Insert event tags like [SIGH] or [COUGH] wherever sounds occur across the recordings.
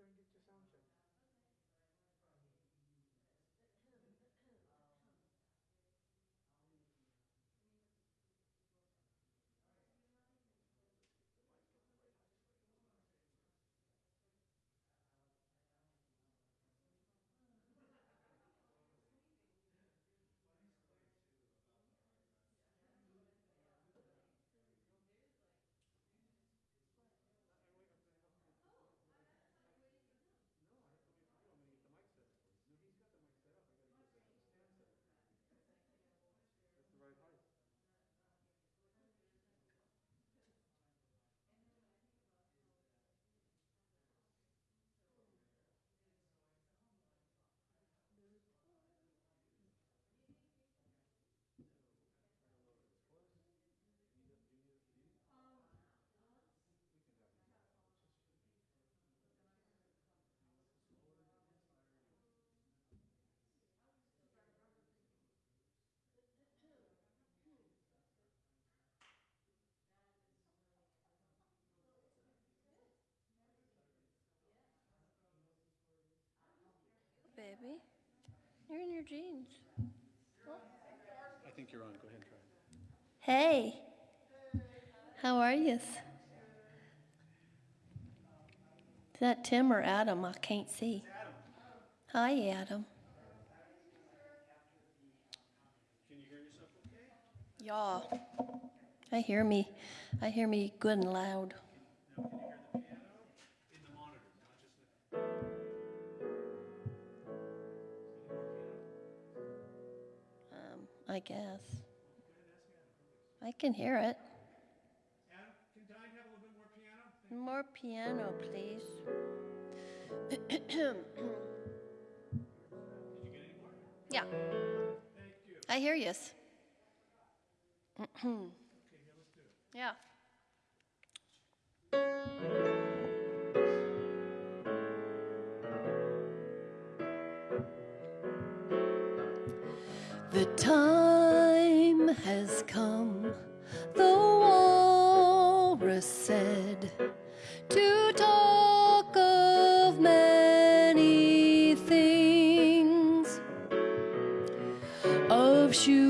there and get Baby, you're in your jeans. I think you're on. Go ahead and try. Hey, how are you? Is that Tim or Adam? I can't see. Hi, Adam. Can you hear yourself okay? Yeah, I hear me. I hear me good and loud. Now, I guess. I can hear it. More piano? Please. [CLEARS THROAT] Yeah, I hear you. [CLEARS THROAT] Yeah. The time has come, the walrus said, to talk of many things, of shoes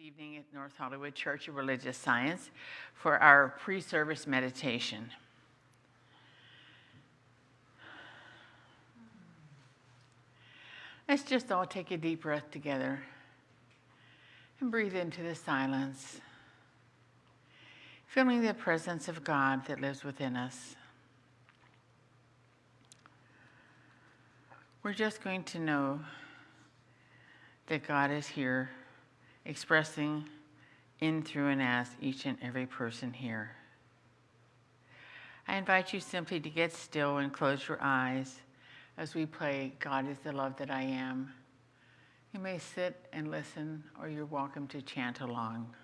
evening at North Hollywood Church of Religious Science for our pre service meditation. Let's just all take a deep breath together and breathe into the silence, feeling the presence of God that lives within us. We're just going to know that God is here expressing in, through, and as each and every person here. I invite you simply to get still and close your eyes as we play God is the Love That I Am. You may sit and listen, or you're welcome to chant along.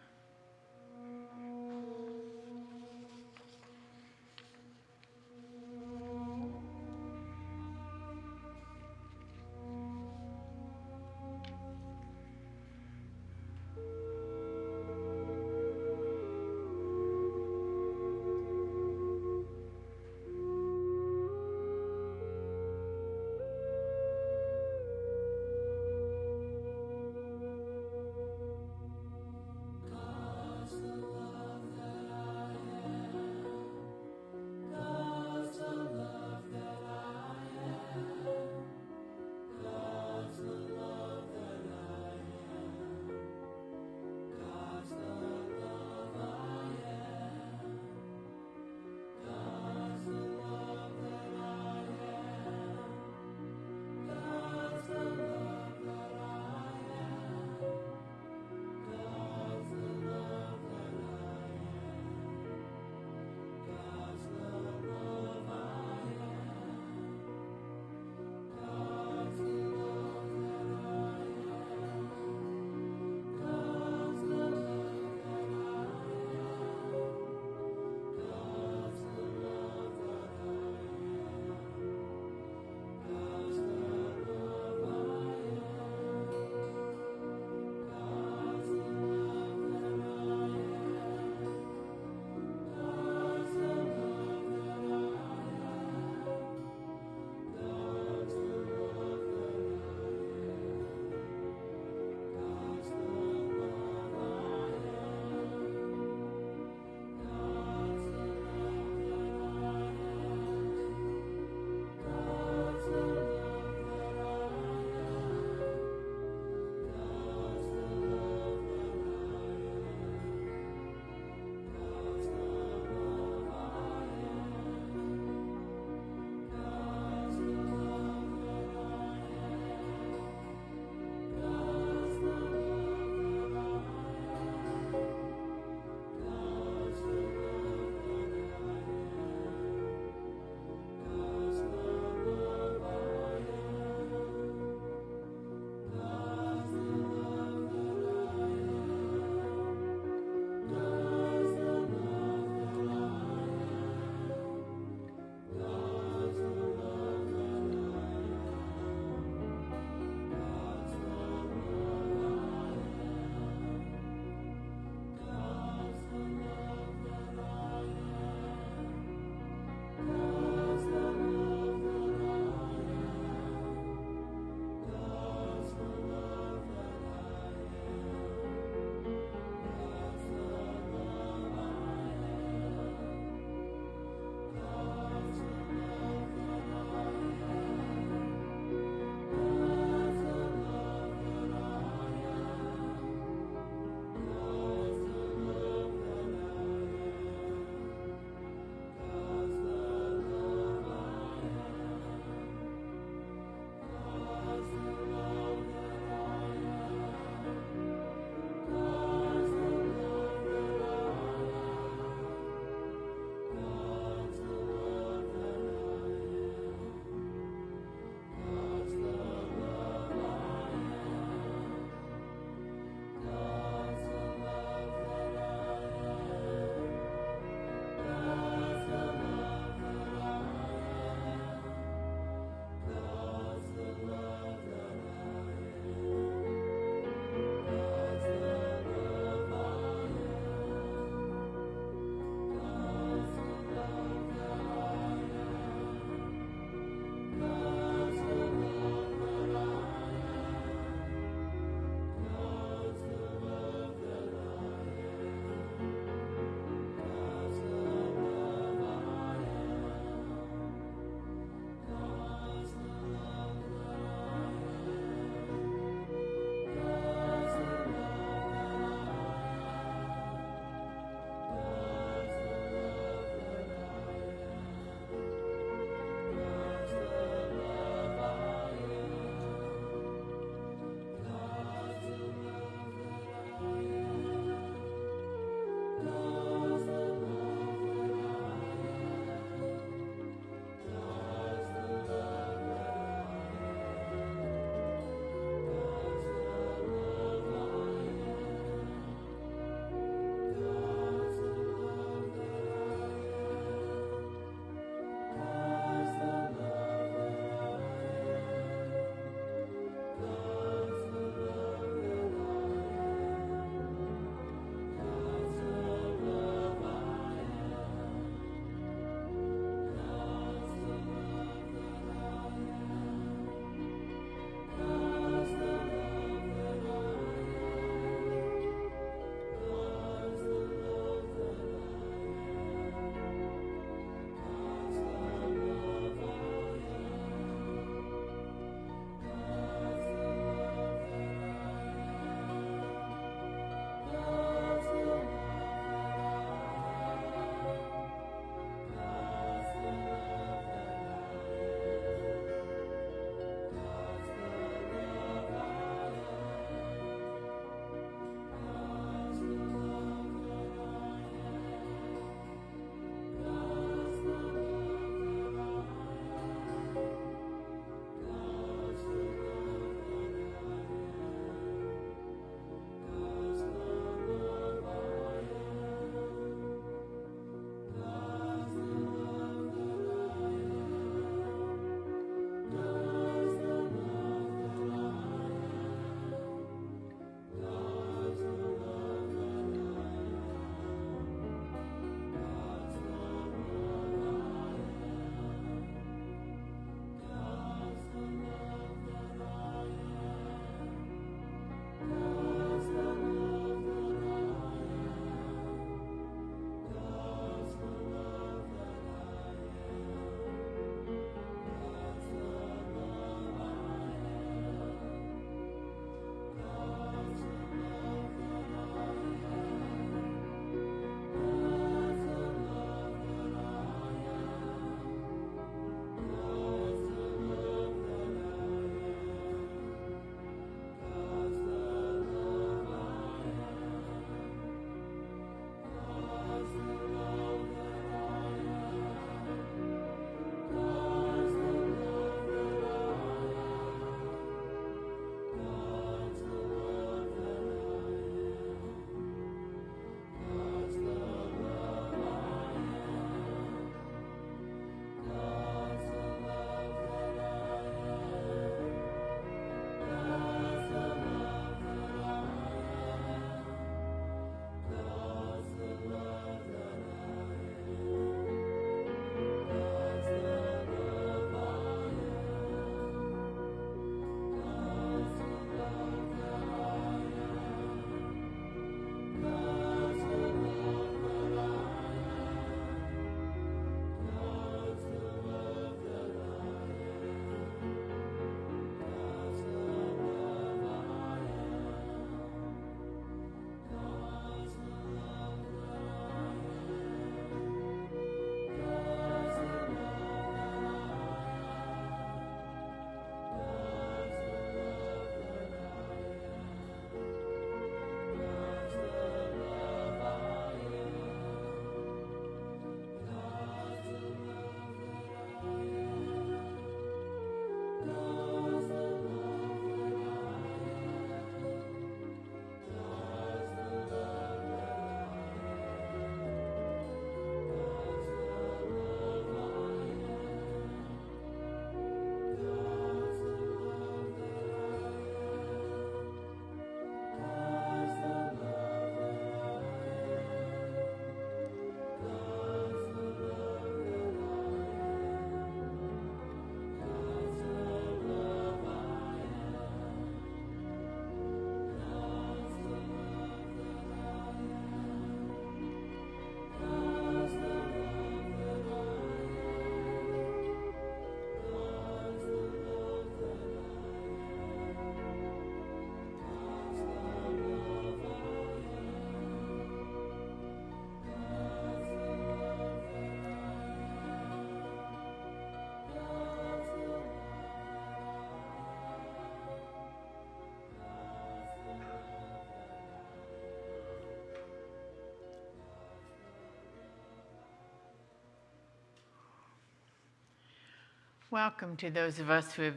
Welcome to those of us who have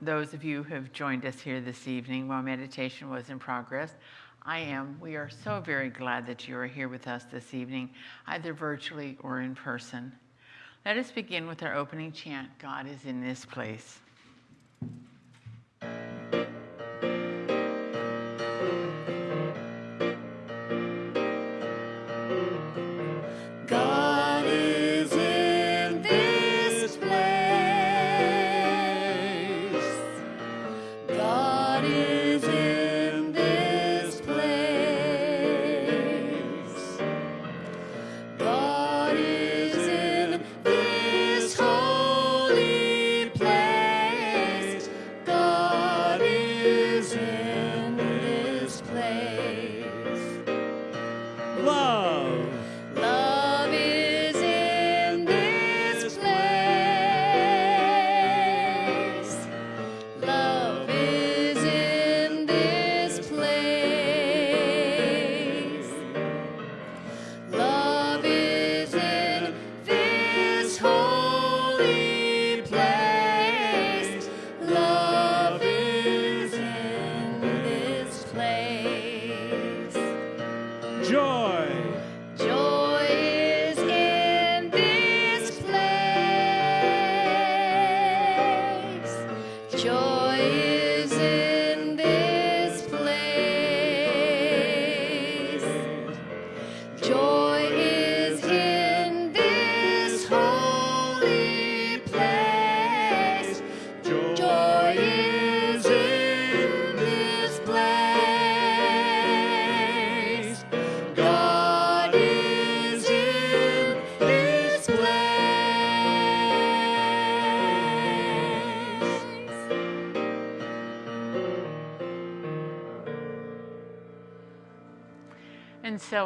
those of you who have joined us here this evening while meditation was in progress. I am. We are so very glad that you are here with us this evening, either virtually or in person. Let us begin with our opening chant God is in this place.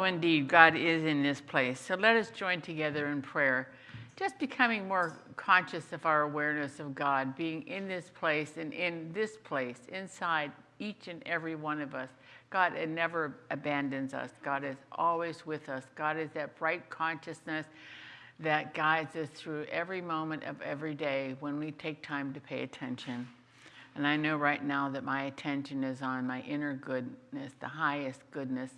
Indeed, God is in this place. So, let us join together in prayer, just becoming more conscious of our awareness of God, being in this place and in this place, inside each and every one of us. God it never abandons us, God is always with us. God is that bright consciousness that guides us through every moment of every day when we take time to pay attention. And I know right now that my attention is on my inner goodness, the highest goodness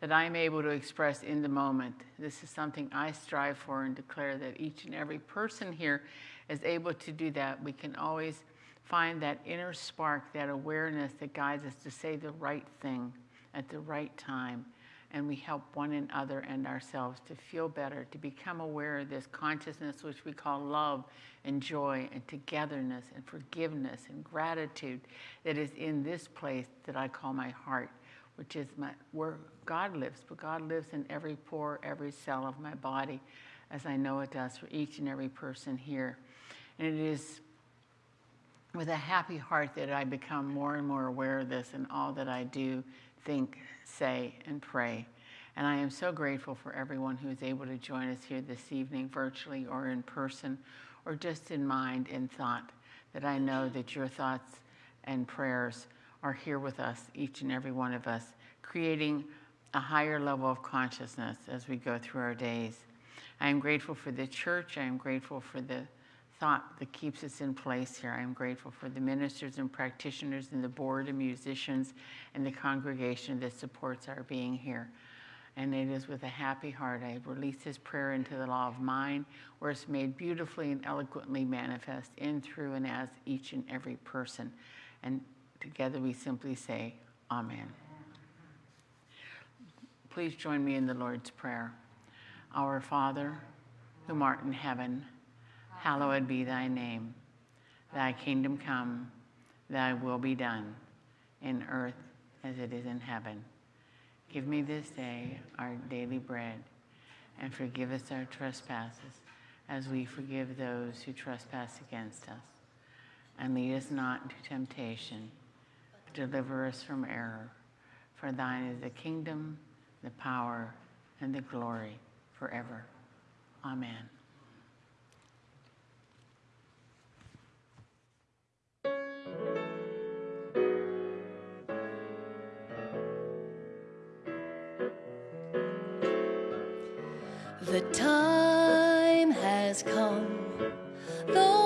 that I'm able to express in the moment. This is something I strive for and declare that each and every person here is able to do that. We can always find that inner spark, that awareness that guides us to say the right thing at the right time. And we help one another and ourselves to feel better, to become aware of this consciousness, which we call love and joy and togetherness and forgiveness and gratitude that is in this place that I call my heart which is my, where God lives, but God lives in every pore, every cell of my body, as I know it does for each and every person here. And it is with a happy heart that I become more and more aware of this in all that I do, think, say, and pray. And I am so grateful for everyone who is able to join us here this evening, virtually or in person, or just in mind and thought, that I know that your thoughts and prayers are here with us, each and every one of us, creating a higher level of consciousness as we go through our days. I am grateful for the church. I am grateful for the thought that keeps us in place here. I am grateful for the ministers and practitioners and the board of musicians and the congregation that supports our being here. And it is with a happy heart I release this prayer into the law of mind, where it's made beautifully and eloquently manifest in, through, and as each and every person. And together we simply say, Amen. Please join me in the Lord's Prayer. Our Father, whom art in heaven, hallowed be thy name. Thy kingdom come, thy will be done, in earth as it is in heaven. Give me this day our daily bread, and forgive us our trespasses, as we forgive those who trespass against us. And lead us not into temptation, deliver us from error. For thine is the kingdom, the power, and the glory forever. Amen. The time has come, the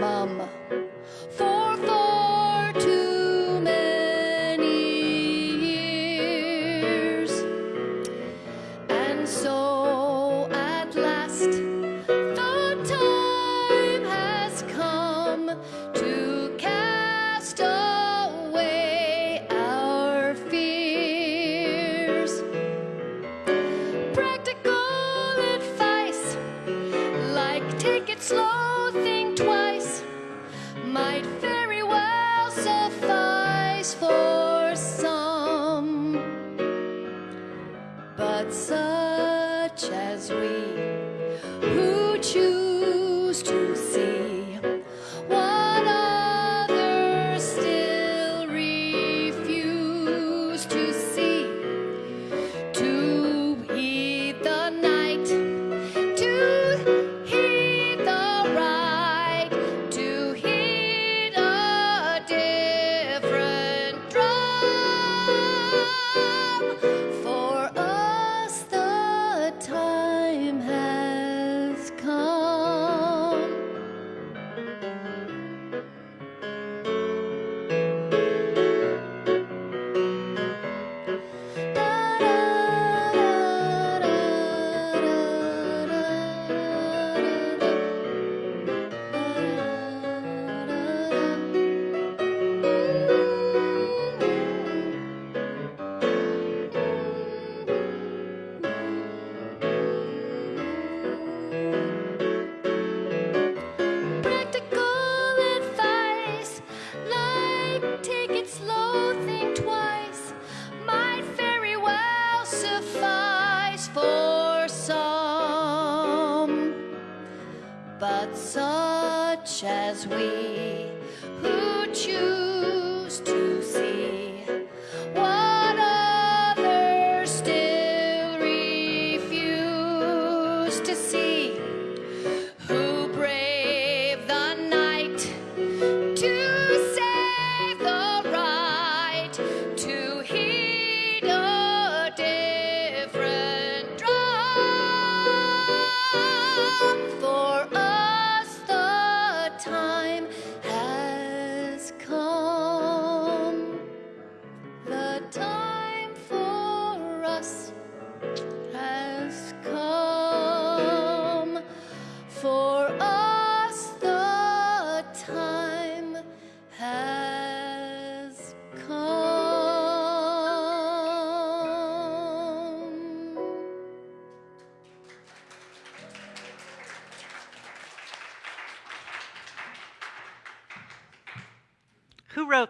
mum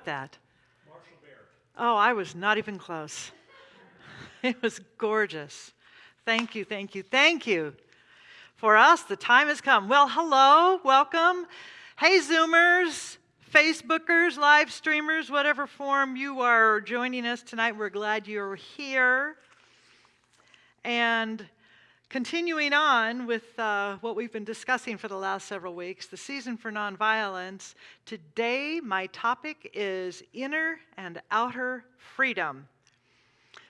That? Marshall Baird. Oh, I was not even close. [LAUGHS] It was gorgeous. Thank you, thank you, thank you. For us, the time has come. Well, hello, welcome. Hey, Zoomers, Facebookers, live streamers, whatever form you are joining us tonight, we're glad you're here. And continuing on with uh, what we've been discussing for the last several weeks, the season for nonviolence, today my topic is inner and outer freedom.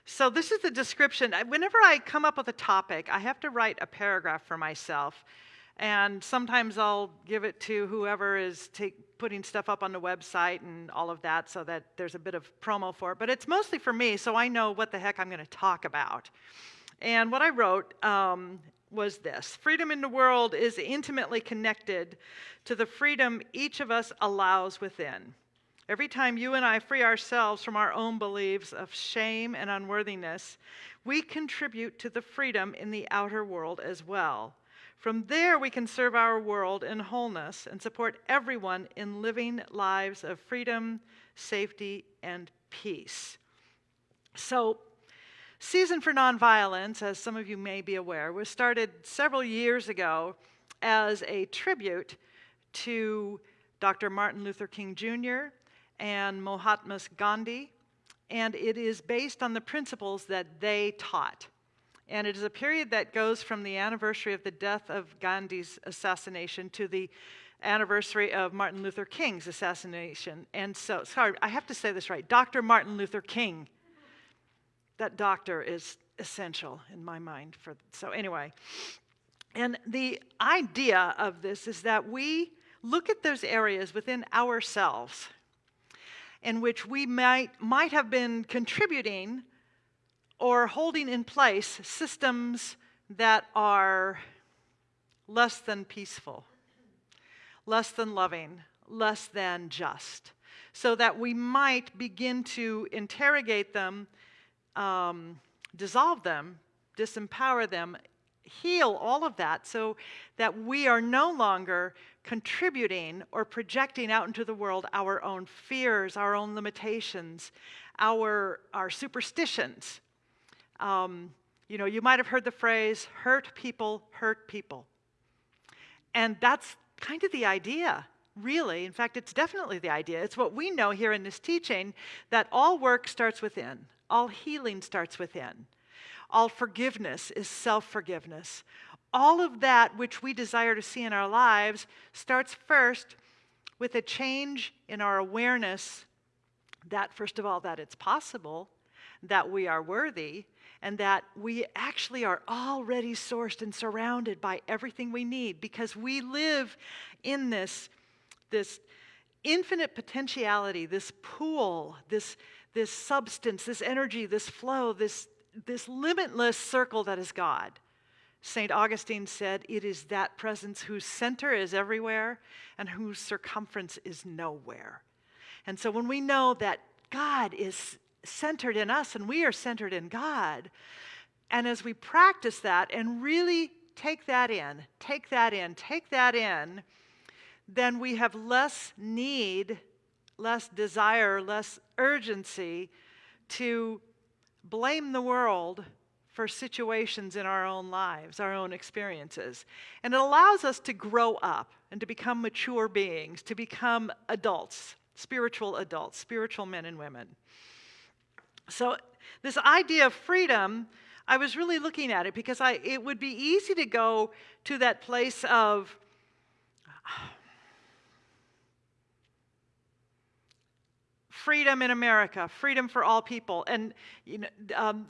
So, this is the description. Whenever I come up with a topic, I have to write a paragraph for myself. And sometimes I'll give it to whoever is take, putting stuff up on the website and all of that so that there's a bit of promo for it. But it's mostly for me, so I know what the heck I'm going to talk about. And what I wrote um, was this Freedom in the world is intimately connected to the freedom each of us allows within. Every time you and I free ourselves from our own beliefs of shame and unworthiness, we contribute to the freedom in the outer world as well. From there, we can serve our world in wholeness and support everyone in living lives of freedom, safety, and peace. So, Season for Nonviolence, as some of you may be aware, was started several years ago as a tribute to Dr. Martin Luther King Jr. and Mahatma Gandhi, and it is based on the principles that they taught. and it is a period that goes from the anniversary of the death of Gandhi's assassination to the anniversary of Martin Luther King's assassination. And so, sorry, I have to say this right Dr. Martin Luther King. That doctor is essential in my mind. For, so, anyway, and the idea of this is that we look at those areas within ourselves in which we might, might have been contributing or holding in place systems that are less than peaceful, less than loving, less than just, so that we might begin to interrogate them, um, dissolve them, disempower them, heal all of that so that we are no longer contributing or projecting out into the world our own fears, our own limitations, our, our superstitions. Um, you know, you might have heard the phrase, hurt people, hurt people. And that's kind of the idea, really. In fact, it's definitely the idea. It's what we know here in this teaching that all work starts within, all healing starts within. All forgiveness is self forgiveness. All of that which we desire to see in our lives starts first with a change in our awareness that, first of all, that it's possible, that we are worthy, and that we actually are already sourced and surrounded by everything we need because we live in this, this infinite potentiality, this pool, this, this substance, this energy, this flow, this, this limitless circle that is God. St. Augustine said, It is that presence whose center is everywhere and whose circumference is nowhere. And so when we know that God is centered in us and we are centered in God, and as we practice that and really take that in, take that in, take that in, then we have less need, less desire, less urgency to blame the world for situations in our own lives, our own experiences. And it allows us to grow up and to become mature beings, to become adults, spiritual adults, spiritual men and women. So, this idea of freedom, I was really looking at it because I, it would be easy to go to that place of, freedom in America, freedom for all people, and you know, um,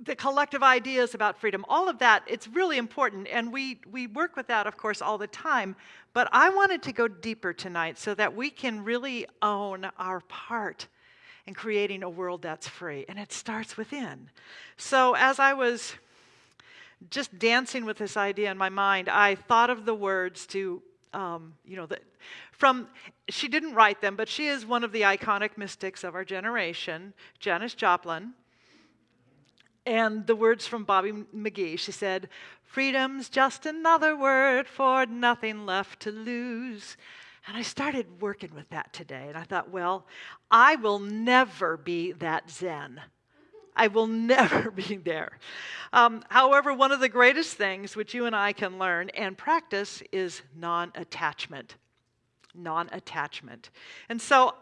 the collective ideas about freedom, all of that, it's really important. And we, we work with that, of course, all the time. But I wanted to go deeper tonight so that we can really own our part in creating a world that's free. And it starts within. So as I was just dancing with this idea in my mind, I thought of the words to um, you know, the, from, she didn't write them, but she is one of the iconic mystics of our generation, Janis Joplin. And the words from Bobby McGee, she said, Freedom's just another word for nothing left to lose. And I started working with that today, and I thought, well, I will never be that Zen. I will [LAUGHS] never be there. Um, however, one of the greatest things which you and I can learn and practice is non attachment. Non attachment. And so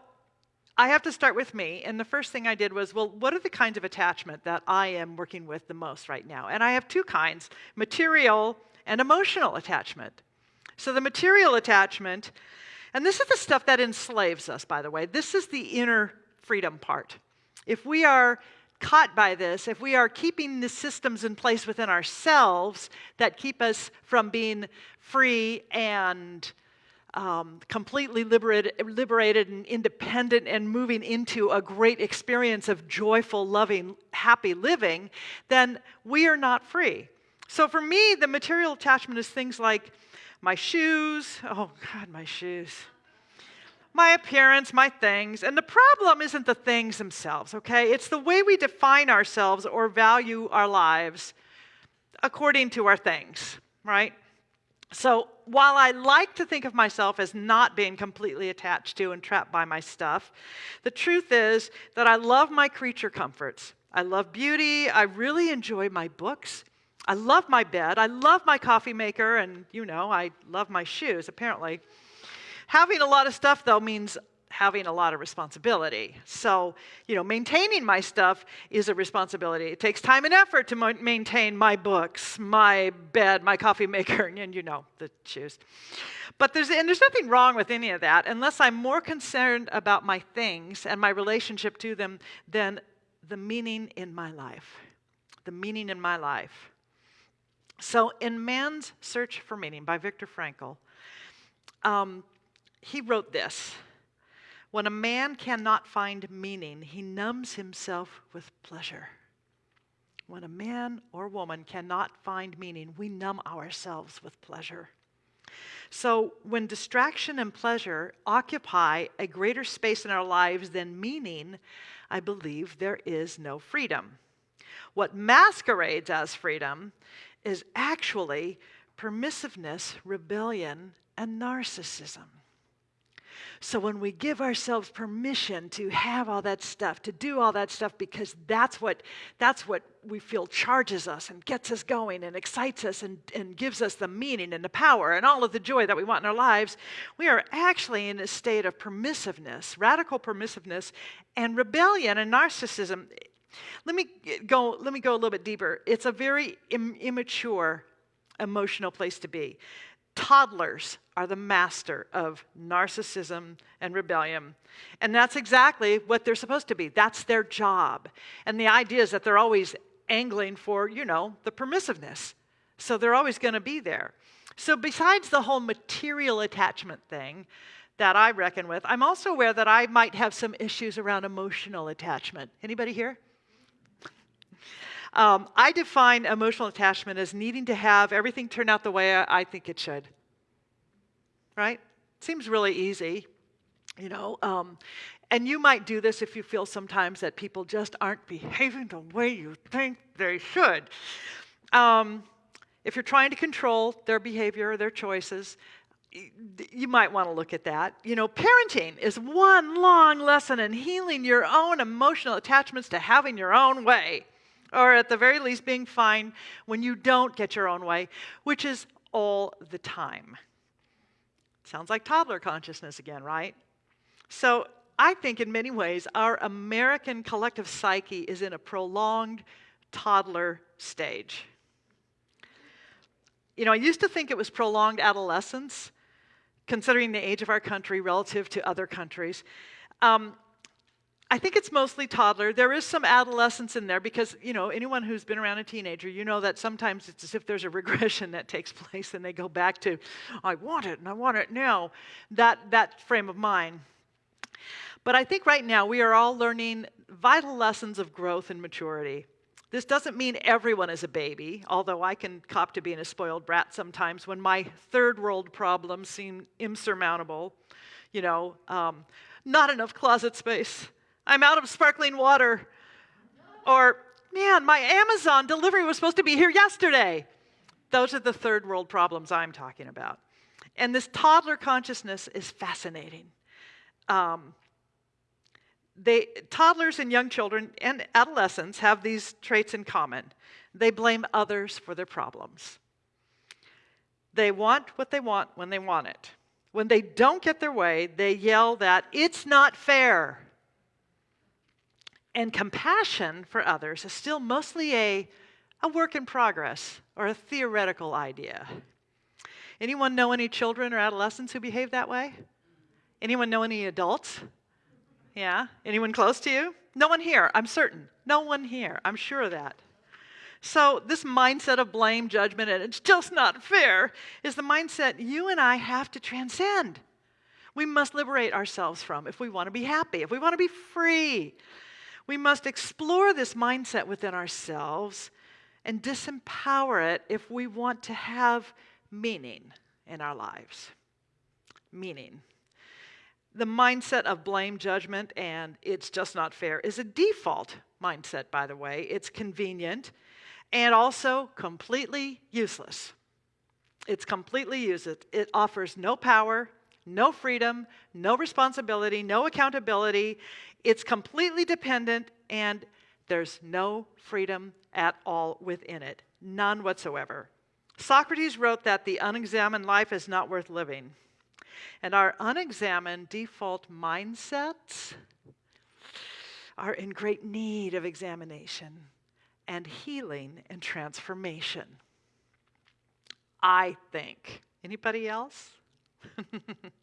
I have to start with me. And the first thing I did was, well, what are the kinds of attachment that I am working with the most right now? And I have two kinds material and emotional attachment. So the material attachment, and this is the stuff that enslaves us, by the way, this is the inner freedom part. If we are caught by this, if we are keeping the systems in place within ourselves that keep us from being free and um, completely liberated, liberated and independent and moving into a great experience of joyful, loving, happy living, then we are not free. So for me, the material attachment is things like my shoes. Oh, God, my shoes my appearance, my things. And the problem isn't the things themselves, okay? It's the way we define ourselves or value our lives according to our things, right? So while I like to think of myself as not being completely attached to and trapped by my stuff, the truth is that I love my creature comforts. I love beauty. I really enjoy my books. I love my bed. I love my coffee maker. And, you know, I love my shoes, apparently. Having a lot of stuff, though, means having a lot of responsibility. So, you know, maintaining my stuff is a responsibility. It takes time and effort to maintain my books, my bed, my coffee maker, [LAUGHS] and you know, the shoes. But there's, and there's nothing wrong with any of that unless I'm more concerned about my things and my relationship to them than the meaning in my life. The meaning in my life. So, in Man's Search for Meaning by Viktor Frankl, um, he wrote this When a man cannot find meaning, he numbs himself with pleasure. When a man or woman cannot find meaning, we numb ourselves with pleasure. So, when distraction and pleasure occupy a greater space in our lives than meaning, I believe there is no freedom. What masquerades as freedom is actually permissiveness, rebellion, and narcissism. So when we give ourselves permission to have all that stuff, to do all that stuff because that's what that's what we feel charges us and gets us going and excites us and, and gives us the meaning and the power and all of the joy that we want in our lives, we are actually in a state of permissiveness, radical permissiveness, and rebellion and narcissism. Let me go, let me go a little bit deeper. It's a very Im- immature emotional place to be. Toddlers are the master of narcissism and rebellion. And that's exactly what they're supposed to be. That's their job. And the idea is that they're always angling for, you know, the permissiveness. So they're always going to be there. So besides the whole material attachment thing that I reckon with, I'm also aware that I might have some issues around emotional attachment. Anybody here? Um, I define emotional attachment as needing to have everything turn out the way I, I think it should. Right? Seems really easy, you know. Um, and you might do this if you feel sometimes that people just aren't behaving the way you think they should. Um, if you're trying to control their behavior or their choices, you might want to look at that. You know, parenting is one long lesson in healing your own emotional attachments to having your own way or at the very least being fine when you don't get your own way, which is all the time. Sounds like toddler consciousness again, right? So I think in many ways our American collective psyche is in a prolonged toddler stage. You know, I used to think it was prolonged adolescence, considering the age of our country relative to other countries. Um, I think it's mostly toddler. There is some adolescence in there because, you know, anyone who's been around a teenager, you know that sometimes it's as if there's a [LAUGHS] regression that takes place and they go back to, I want it and I want it now, that, that frame of mind. But I think right now we are all learning vital lessons of growth and maturity. This doesn't mean everyone is a baby, although I can cop to being a spoiled brat sometimes when my third world problems seem insurmountable. You know, um, not enough closet space I'm out of sparkling water. Or, man, my Amazon delivery was supposed to be here yesterday. Those are the third world problems I'm talking about. And this toddler consciousness is fascinating. Um, they, toddlers and young children and adolescents have these traits in common. They blame others for their problems. They want what they want when they want it. When they don't get their way, they yell that it's not fair. And compassion for others is still mostly a, a work in progress or a theoretical idea. Anyone know any children or adolescents who behave that way? Anyone know any adults? Yeah? Anyone close to you? No one here, I'm certain. No one here, I'm sure of that. So, this mindset of blame, judgment, and it's just not fair is the mindset you and I have to transcend. We must liberate ourselves from if we want to be happy, if we want to be free, we must explore this mindset within ourselves and disempower it if we want to have meaning in our lives. Meaning. The mindset of blame, judgment, and it's just not fair is a default mindset, by the way. It's convenient and also completely useless. It's completely useless. It offers no power, no freedom, no responsibility, no accountability. It's completely dependent, and there's no freedom at all within it. None whatsoever. Socrates wrote that the unexamined life is not worth living. And our unexamined default mindsets are in great need of examination and healing and transformation. I think. Anybody else?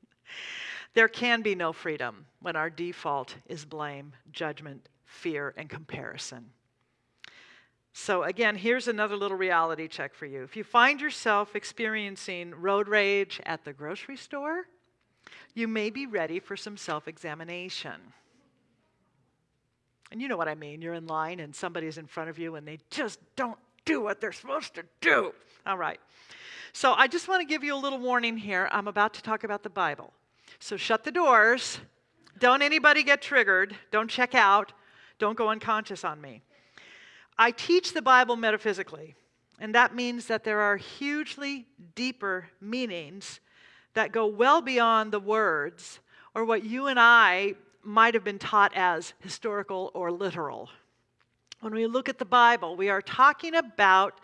[LAUGHS] there can be no freedom when our default is blame, judgment, fear, and comparison. So, again, here's another little reality check for you. If you find yourself experiencing road rage at the grocery store, you may be ready for some self examination. And you know what I mean. You're in line and somebody's in front of you and they just don't do what they're supposed to do. All right. So I just want to give you a little warning here. I'm about to talk about the Bible. So shut the doors. Don't anybody get triggered. Don't check out. Don't go unconscious on me. I teach the Bible metaphysically, and that means that there are hugely deeper meanings that go well beyond the words or what you and I might have been taught as historical or literal. When we look at the Bible, we are talking about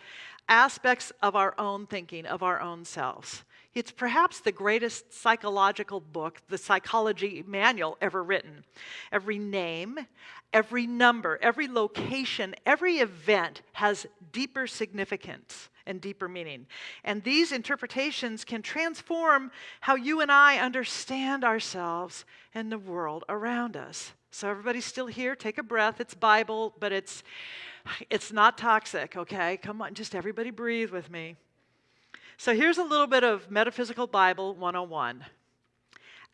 aspects of our own thinking, of our own selves. It's perhaps the greatest psychological book, the psychology manual ever written. Every name, every number, every location, every event has deeper significance and deeper meaning. And these interpretations can transform how you and I understand ourselves and the world around us. So everybody's still here, take a breath. It's Bible, but it's it's not toxic, okay? Come on, just everybody breathe with me. So here's a little bit of Metaphysical Bible 101.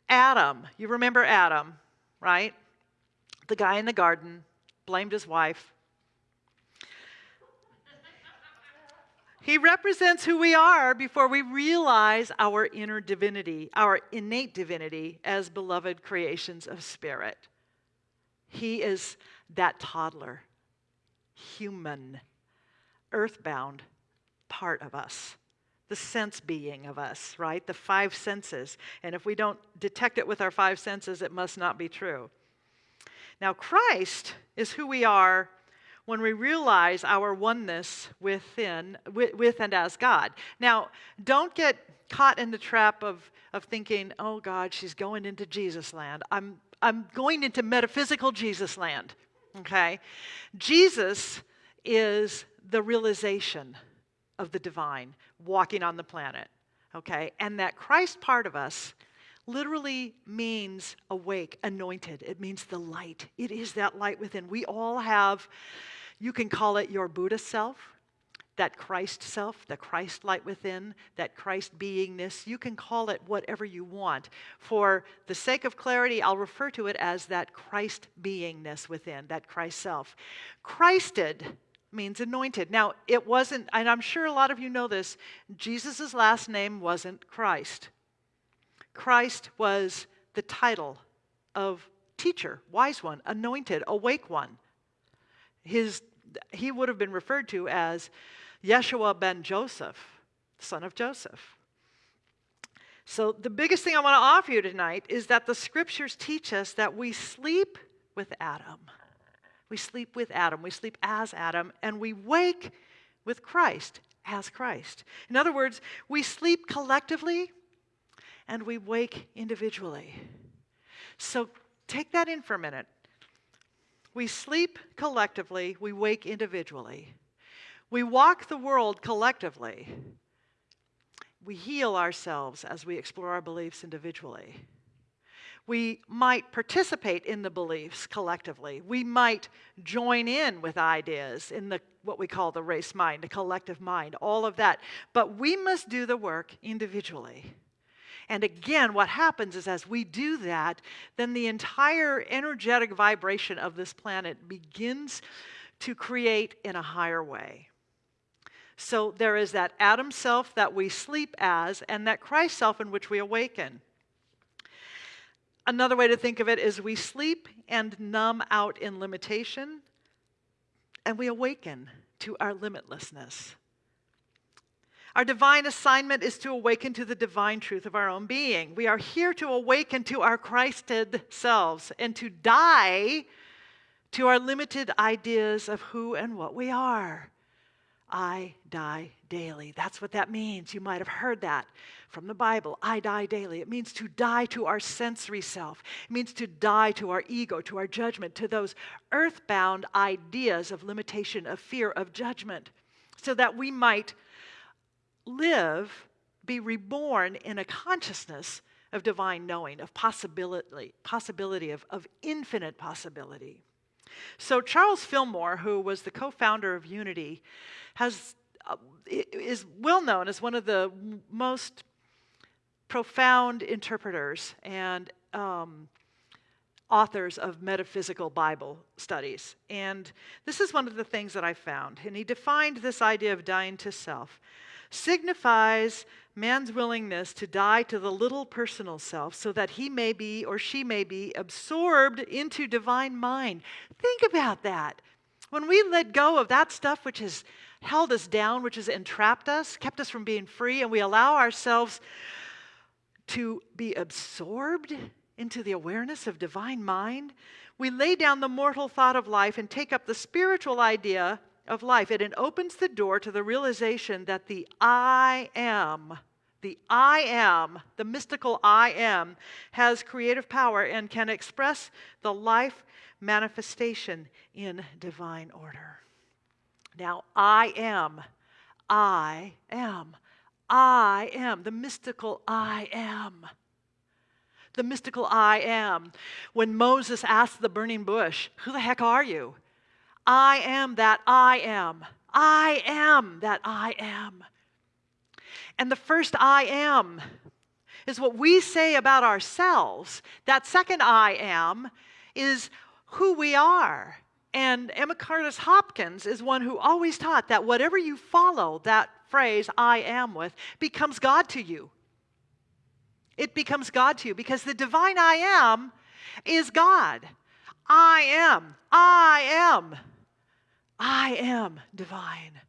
Adam, you remember Adam, right? The guy in the garden blamed his wife. He represents who we are before we realize our inner divinity, our innate divinity as beloved creations of spirit. He is that toddler, human, earthbound part of us the sense being of us, right? The five senses. And if we don't detect it with our five senses, it must not be true. Now, Christ is who we are when we realize our oneness within, with, with, and as God. Now, don't get caught in the trap of, of thinking, oh God, she's going into Jesus land. I'm, I'm going into metaphysical Jesus land, Mm-hmm. okay? Jesus is the realization of the divine walking on the planet, okay? And that Christ part of us literally means awake, anointed. It means the light. It is that light within. We all have, you can call it your Buddha self, that Christ self, the Christ light within, that Christ beingness. You can call it whatever you want. For the sake of clarity, I'll refer to it as that Christ beingness within, that Christ self. Christed means anointed. Now, it wasn't, and I'm sure a lot of you know this, Jesus' last name wasn't Christ. Christ was the title of teacher, wise one, anointed, awake one. His, he would have been referred to as Yeshua ben Joseph, son of Joseph. So, the biggest thing I want to offer you tonight is that the scriptures teach us that we sleep with Adam. We sleep with Adam, we sleep as Adam, and we wake with Christ as Christ. In other words, we sleep collectively and we wake individually. So take that in for a minute. We sleep collectively, we wake individually. We walk the world collectively. We heal ourselves as we explore our beliefs individually. We might participate in the beliefs collectively. We might join in with ideas in the what we call the race mind, the collective mind, all of that. But we must do the work individually. And again, what happens is as we do that, then the entire energetic vibration of this planet begins to create in a higher way. So there is that Adam self that we sleep as, and that Christ self in which we awaken. Another way to think of it is we sleep and numb out in limitation, and we awaken to our limitlessness. Our divine assignment is to awaken to the divine truth of our own being. We are here to awaken to our Christed selves and to die to our limited ideas of who and what we are. I die daily. That's what that means. You might have heard that from the Bible. I die daily. It means to die to our sensory self, it means to die to our ego, to our judgment, to those earthbound ideas of limitation, of fear, of judgment, so that we might live, be reborn in a consciousness of divine knowing, of possibility, possibility of, of infinite possibility. So Charles Fillmore, who was the co-founder of Unity, has uh, is well known as one of the most profound interpreters and um, authors of metaphysical Bible studies. And this is one of the things that I found. And he defined this idea of dying to self signifies man's willingness to die to the little personal self so that he may be or she may be absorbed into divine mind. Think about that. When we let go of that stuff which has held us down, which has entrapped us, kept us from being free, and we allow ourselves to be absorbed into the awareness of divine mind, we lay down the mortal thought of life and take up the spiritual idea of life. And it opens the door to the realization that the I am, the I am, the mystical I am, has creative power and can express the life manifestation in divine order. Now, I am, I am, I am, the mystical I am. The mystical I am. When Moses asked the burning bush, Who the heck are you? I am that I am. I am that I am. And the first I am is what we say about ourselves. That second I am is who we are. And Emma Curtis Hopkins is one who always taught that whatever you follow that phrase, I am, with, becomes God to you. It becomes God to you because the divine I am is God. I am. I am. I am divine.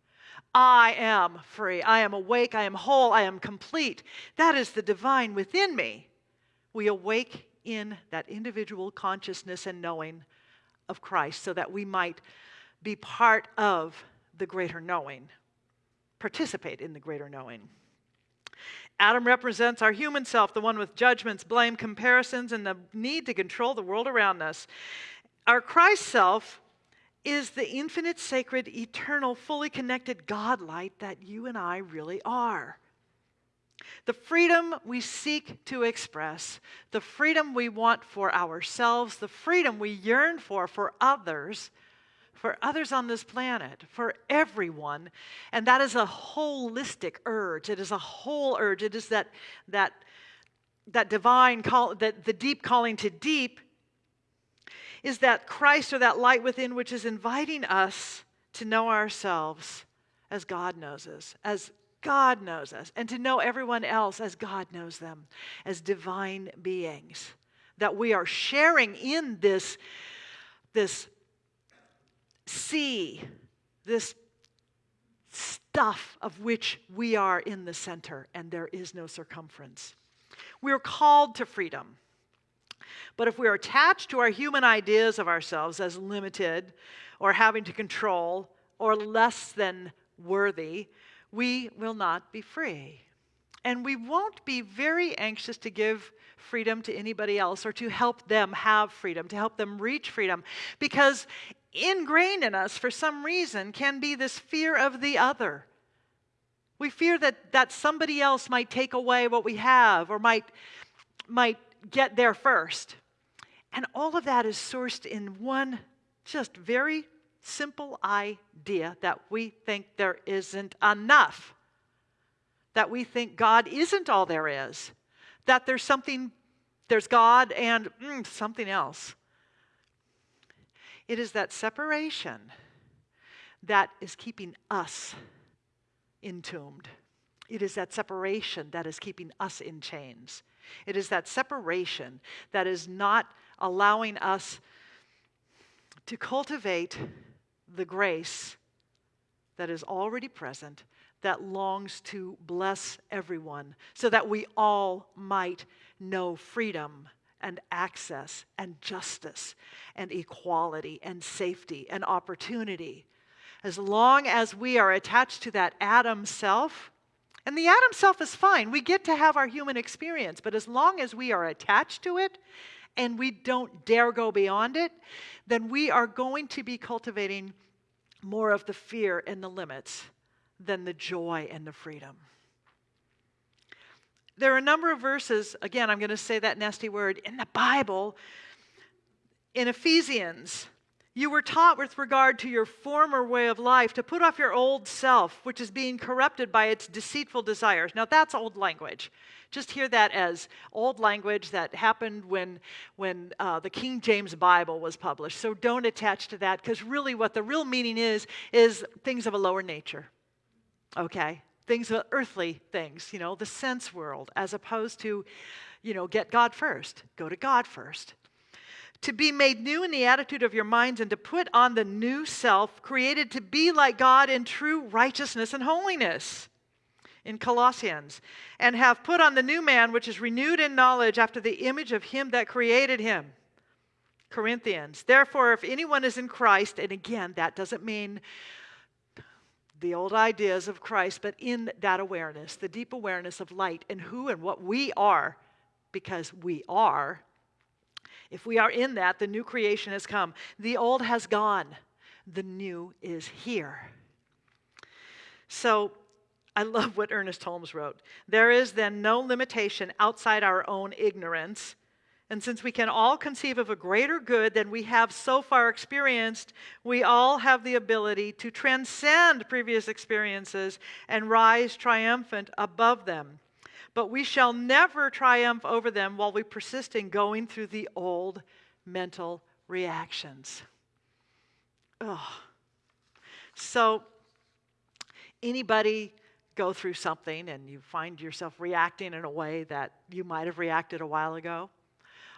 I am free. I am awake. I am whole. I am complete. That is the divine within me. We awake in that individual consciousness and knowing of Christ so that we might be part of the greater knowing, participate in the greater knowing. Adam represents our human self, the one with judgments, blame, comparisons, and the need to control the world around us. Our Christ self is the infinite, sacred, eternal, fully connected God light that you and I really are. The freedom we seek to express, the freedom we want for ourselves, the freedom we yearn for for others, for others on this planet, for everyone. And that is a holistic urge. It is a whole urge. It is that, that, that divine call, that the deep calling to deep is that Christ or that light within which is inviting us to know ourselves as God knows us, as God knows us, and to know everyone else as God knows them, as divine beings. That we are sharing in this, this sea, this stuff of which we are in the center, and there is no circumference. We're called to freedom. But if we are attached to our human ideas of ourselves as limited or having to control or less than worthy, we will not be free. And we won't be very anxious to give freedom to anybody else or to help them have freedom, to help them reach freedom, because ingrained in us for some reason can be this fear of the other. We fear that, that somebody else might take away what we have or might, might get there first. And all of that is sourced in one just very simple idea that we think there isn't enough. That we think God isn't all there is. That there's something, there's God and mm, something else. It is that separation that is keeping us entombed. It is that separation that is keeping us in chains. It is that separation that is not allowing us to cultivate the grace that is already present, that longs to bless everyone, so that we all might know freedom and access and justice and equality and safety and opportunity. As long as we are attached to that Adam self, and the Adam self is fine. We get to have our human experience, but as long as we are attached to it and we don't dare go beyond it, then we are going to be cultivating more of the fear and the limits than the joy and the freedom. There are a number of verses, again, I'm going to say that nasty word, in the Bible, in Ephesians. You were taught with regard to your former way of life to put off your old self, which is being corrupted by its deceitful desires. Now, that's old language. Just hear that as old language that happened when, when uh, the King James Bible was published. So don't attach to that, because really, what the real meaning is, is things of a lower nature. Okay? Things, of earthly things, you know, the sense world, as opposed to, you know, get God first. Go to God first to be made new in the attitude of your minds and to put on the new self created to be like God in true righteousness and holiness. In Colossians, and have put on the new man, which is renewed in knowledge after the image of him that created him. Corinthians. Therefore, if anyone is in Christ, and again, that doesn't mean the old ideas of Christ, but in that awareness, the deep awareness of light and who and what we are, because we are if we are in that, the new creation has come. The old has gone, the new is here. So, I love what Ernest Holmes wrote. There is then no limitation outside our own ignorance. And since we can all conceive of a greater good than we have so far experienced, we all have the ability to transcend previous experiences and rise triumphant above them but we shall never triumph over them while we persist in going through the old mental reactions. Ugh. So, anybody go through something and you find yourself reacting in a way that you might have reacted a while ago,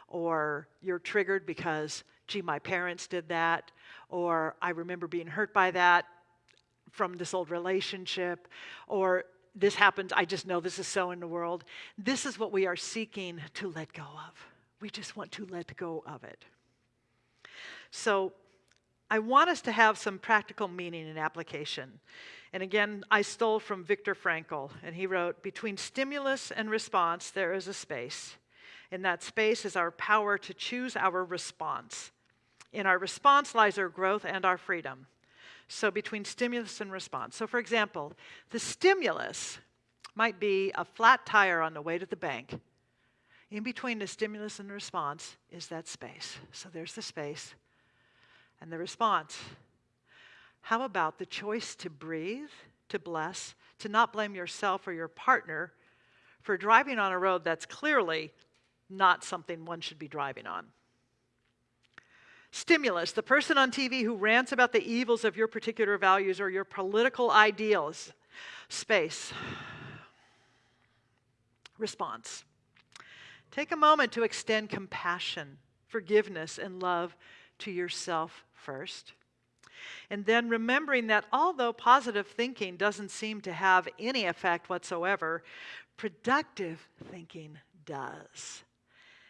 or you're triggered because, gee, my parents did that, or I remember being hurt by that from this old relationship, or this happens, I just know this is so in the world. This is what we are seeking to let go of. We just want to let go of it. So, I want us to have some practical meaning and application. And again, I stole from Viktor Frankl, and he wrote Between stimulus and response, there is a space. In that space is our power to choose our response. In our response lies our growth and our freedom. So, between stimulus and response. So, for example, the stimulus might be a flat tire on the way to the bank. In between the stimulus and the response is that space. So, there's the space and the response. How about the choice to breathe, to bless, to not blame yourself or your partner for driving on a road that's clearly not something one should be driving on? Stimulus, the person on TV who rants about the evils of your particular values or your political ideals. Space. Response. Take a moment to extend compassion, forgiveness, and love to yourself first. And then remembering that although positive thinking doesn't seem to have any effect whatsoever, productive thinking does.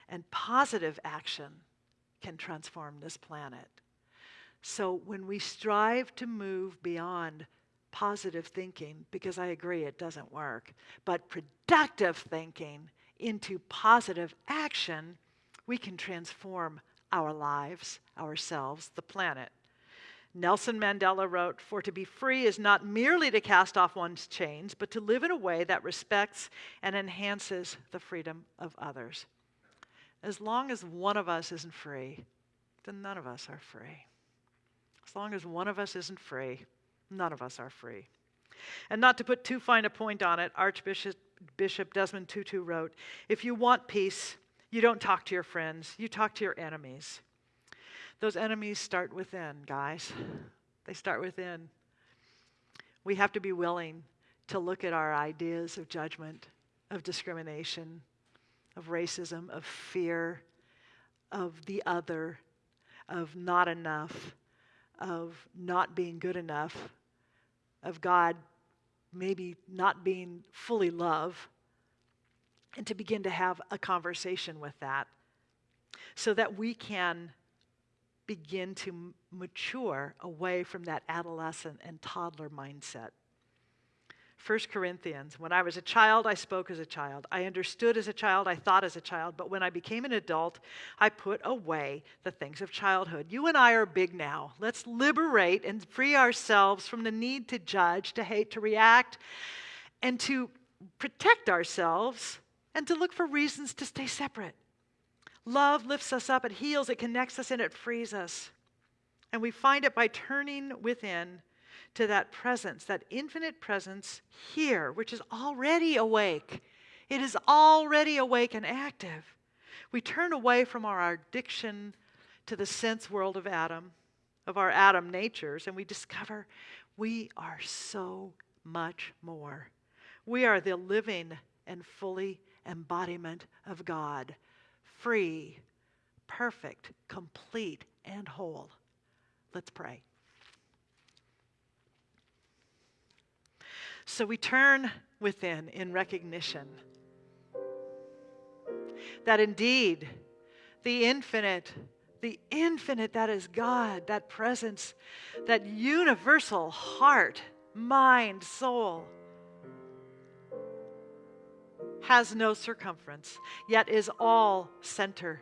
And positive action can transform this planet. So when we strive to move beyond positive thinking, because I agree it doesn't work, but productive thinking into positive action, we can transform our lives, ourselves, the planet. Nelson Mandela wrote, For to be free is not merely to cast off one's chains, but to live in a way that respects and enhances the freedom of others. As long as one of us isn't free, then none of us are free. As long as one of us isn't free, none of us are free. And not to put too fine a point on it, Archbishop Bishop Desmond Tutu wrote If you want peace, you don't talk to your friends, you talk to your enemies. Those enemies start within, guys. They start within. We have to be willing to look at our ideas of judgment, of discrimination, of racism, of fear, of the other, of not enough, of not being good enough, of God maybe not being fully love, and to begin to have a conversation with that so that we can begin to mature away from that adolescent and toddler mindset. 1 Corinthians, when I was a child, I spoke as a child. I understood as a child. I thought as a child. But when I became an adult, I put away the things of childhood. You and I are big now. Let's liberate and free ourselves from the need to judge, to hate, to react, and to protect ourselves and to look for reasons to stay separate. Love lifts us up, it heals, it connects us, and it frees us. And we find it by turning within to that presence, that infinite presence here, which is already awake. It is already awake and active. We turn away from our addiction to the sense world of Adam, of our Adam natures, and we discover we are so much more. We are the living and fully embodiment of God, free, perfect, complete, and whole. Let's pray. So we turn within in recognition that indeed the infinite, the infinite that is God, that presence, that universal heart, mind, soul, has no circumference, yet is all center.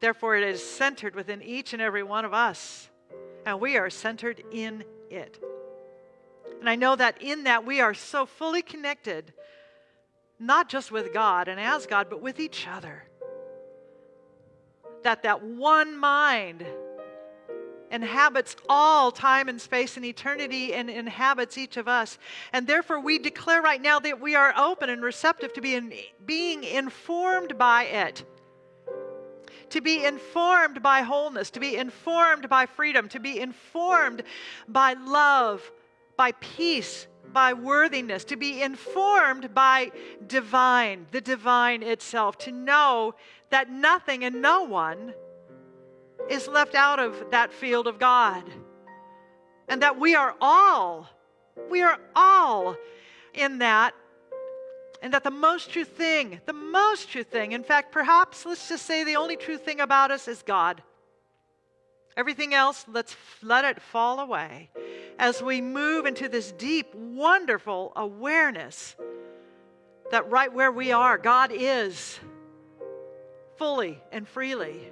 Therefore, it is centered within each and every one of us, and we are centered in it. And I know that in that we are so fully connected, not just with God and as God, but with each other. That that one mind inhabits all time and space and eternity and inhabits each of us. And therefore, we declare right now that we are open and receptive to being, being informed by it. To be informed by wholeness, to be informed by freedom, to be informed by love, by peace, by worthiness, to be informed by divine, the divine itself, to know that nothing and no one is left out of that field of God. And that we are all, we are all in that. And that the most true thing, the most true thing, in fact, perhaps let's just say the only true thing about us is God. Everything else, let's let it fall away as we move into this deep, wonderful awareness that right where we are, God is fully and freely,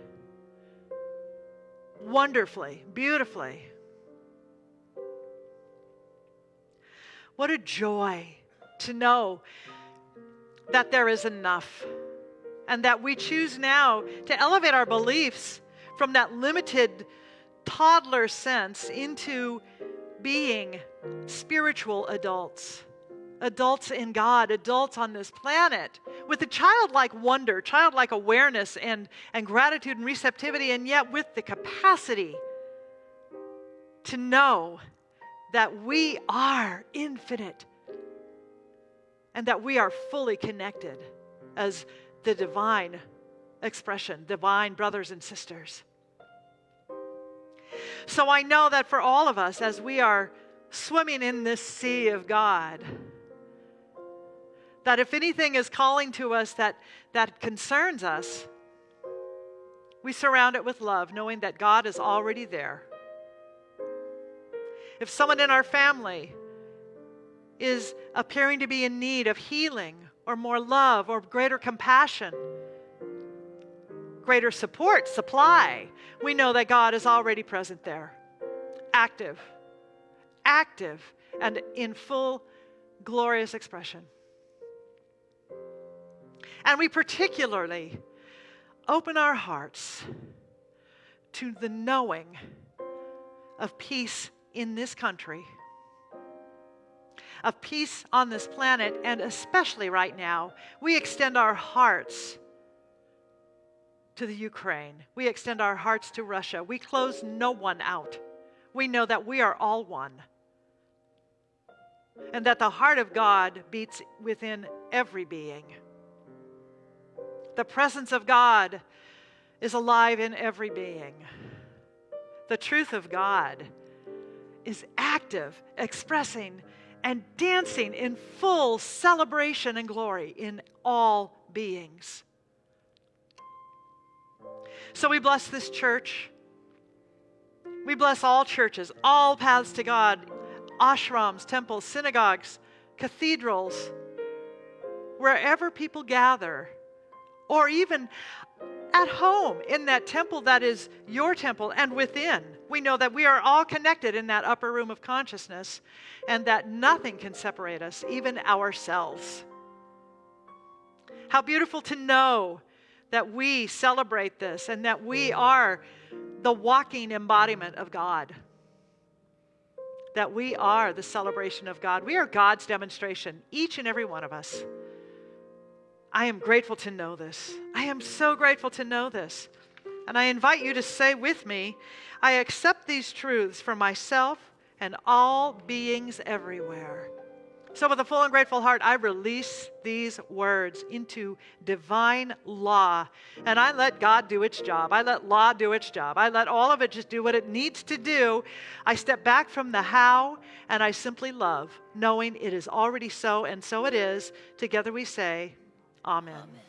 wonderfully, beautifully. What a joy to know that there is enough and that we choose now to elevate our beliefs from that limited toddler sense into being spiritual adults, adults in God, adults on this planet, with a childlike wonder, childlike awareness, and, and gratitude and receptivity, and yet with the capacity to know that we are infinite and that we are fully connected as the divine expression, divine brothers and sisters. So I know that for all of us, as we are swimming in this sea of God, that if anything is calling to us that, that concerns us, we surround it with love, knowing that God is already there. If someone in our family is appearing to be in need of healing or more love or greater compassion, greater support, supply, we know that God is already present there, active, active, and in full glorious expression. And we particularly open our hearts to the knowing of peace in this country, of peace on this planet, and especially right now, we extend our hearts to the Ukraine. We extend our hearts to Russia. We close no one out. We know that we are all one. And that the heart of God beats within every being. The presence of God is alive in every being. The truth of God is active, expressing, and dancing in full celebration and glory in all beings. So we bless this church We bless all churches, all paths to God, ashrams, temples, synagogues, cathedrals, wherever people gather, or even at home in that temple that is your temple and within. We know that we are all connected in that upper room of consciousness and that nothing can separate us, even ourselves. How beautiful to know that we celebrate this and that we mm. are the walking embodiment of God. That we are the celebration of God. We are God's demonstration, each and every one of us. I am grateful to know this. I am so grateful to know this. And I invite you to say with me, I accept these truths for myself and all beings everywhere. So, with a full and grateful heart, I release these words into divine law. And I let God do its job. I let law do its job. I let all of it just do what it needs to do. I step back from the how and I simply love, knowing it is already so and so it is. Together we say, Amen. Amen.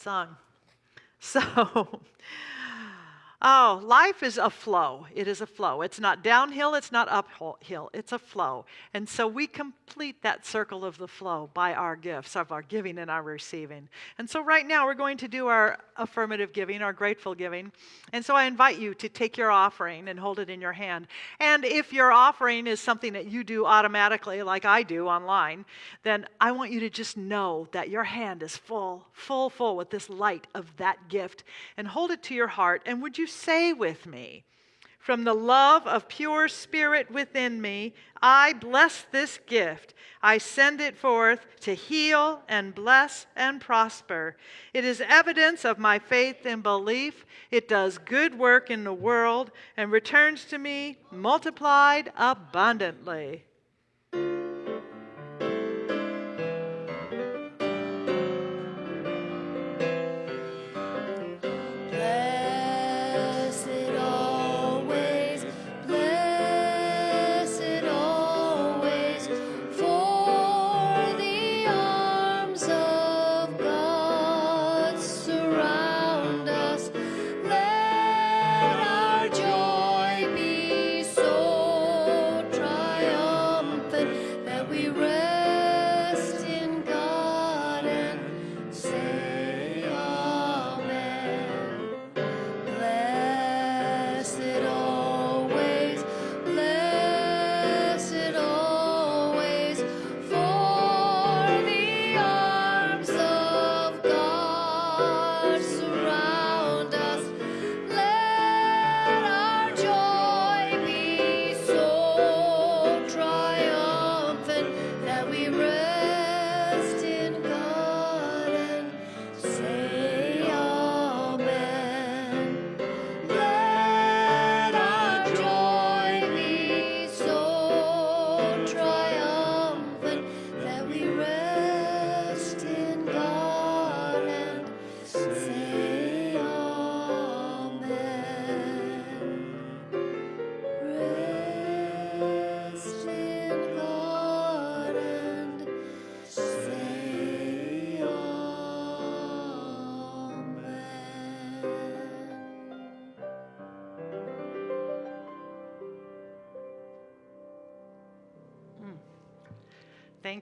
Song. [LAUGHS] So, Oh, life is a flow. It is a flow. It's not downhill, it's not uphill, it's a flow. And so we complete that circle of the flow by our gifts, of our giving and our receiving. And so right now we're going to do our affirmative giving, our grateful giving. And so I invite you to take your offering and hold it in your hand. And if your offering is something that you do automatically, like I do online, then I want you to just know that your hand is full, full, full with this light of that gift. And hold it to your heart. And would you say with me? From the love of pure spirit within me, I bless this gift. I send it forth to heal and bless and prosper. It is evidence of my faith and belief. It does good work in the world and returns to me multiplied abundantly.